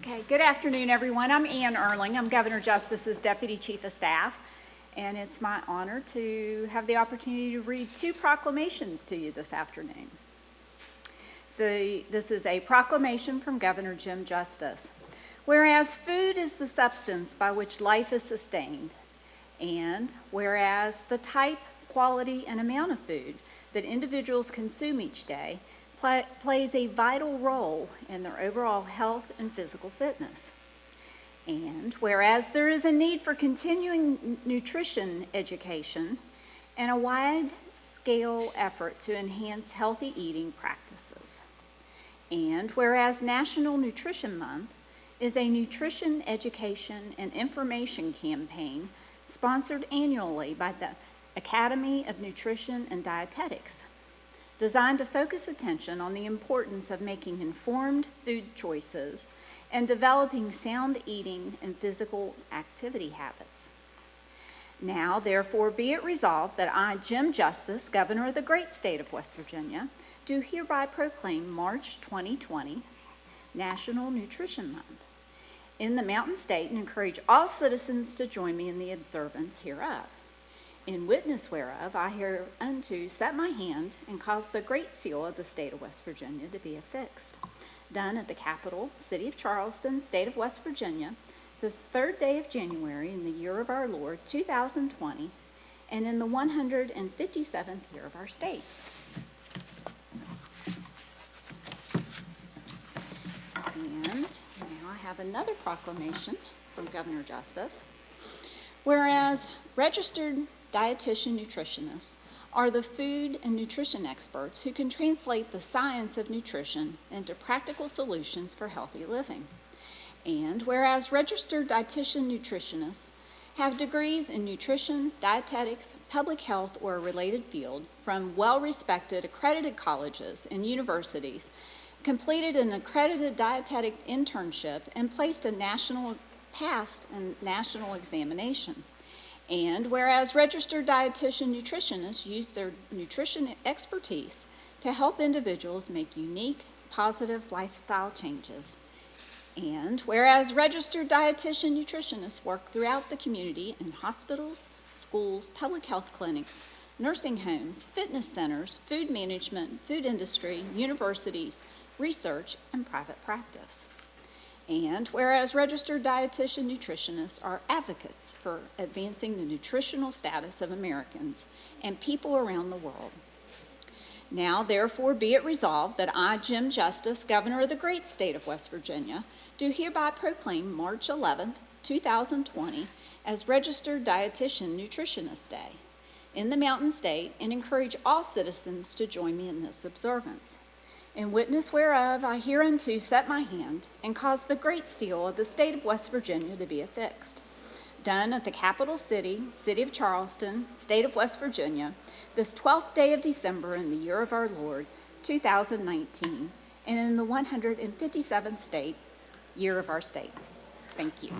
Okay, good afternoon, everyone. I'm Ann Urling. I'm Governor Justice's Deputy Chief of Staff, and it's my honor to have the opportunity to read two proclamations to you this afternoon. The, this is a proclamation from Governor Jim Justice. Whereas food is the substance by which life is sustained, and whereas the type, quality, and amount of food that individuals consume each day pl plays a vital role in their overall health and physical fitness. And whereas there is a need for continuing nutrition education and a wide-scale effort to enhance healthy eating practices. And whereas National Nutrition Month is a nutrition education and information campaign sponsored annually by the Academy of Nutrition and Dietetics, designed to focus attention on the importance of making informed food choices and developing sound eating and physical activity habits. Now, therefore, be it resolved that I, Jim Justice, Governor of the great state of West Virginia, do hereby proclaim March 2020 National Nutrition Month in the Mountain State and encourage all citizens to join me in the observance hereof. In witness whereof, I hereunto set my hand and cause the great seal of the state of West Virginia to be affixed. Done at the capital, city of Charleston, state of West Virginia, this third day of January in the year of our Lord, 2020, and in the 157th year of our state. And now I have another proclamation from Governor Justice. Whereas registered dietitian nutritionists are the food and nutrition experts who can translate the science of nutrition into practical solutions for healthy living. And whereas registered dietitian nutritionists have degrees in nutrition, dietetics, public health, or a related field from well-respected accredited colleges and universities completed an accredited dietetic internship, and placed a national, passed a national examination. And whereas registered dietitian nutritionists use their nutrition expertise to help individuals make unique, positive lifestyle changes. And whereas registered dietitian nutritionists work throughout the community in hospitals, schools, public health clinics, nursing homes, fitness centers, food management, food industry, universities, research, and private practice. And whereas registered dietitian nutritionists are advocates for advancing the nutritional status of Americans and people around the world. Now, therefore, be it resolved that I, Jim Justice, Governor of the great state of West Virginia, do hereby proclaim March 11th, 2020 as Registered Dietitian Nutritionist Day in the Mountain State and encourage all citizens to join me in this observance. In witness whereof I hereunto set my hand and cause the great seal of the state of West Virginia to be affixed. Done at the capital city, city of Charleston, state of West Virginia, this 12th day of December in the year of our Lord, 2019, and in the 157th state, year of our state. Thank you.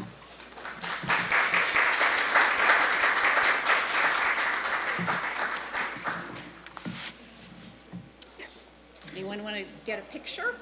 Anyone want to get a picture?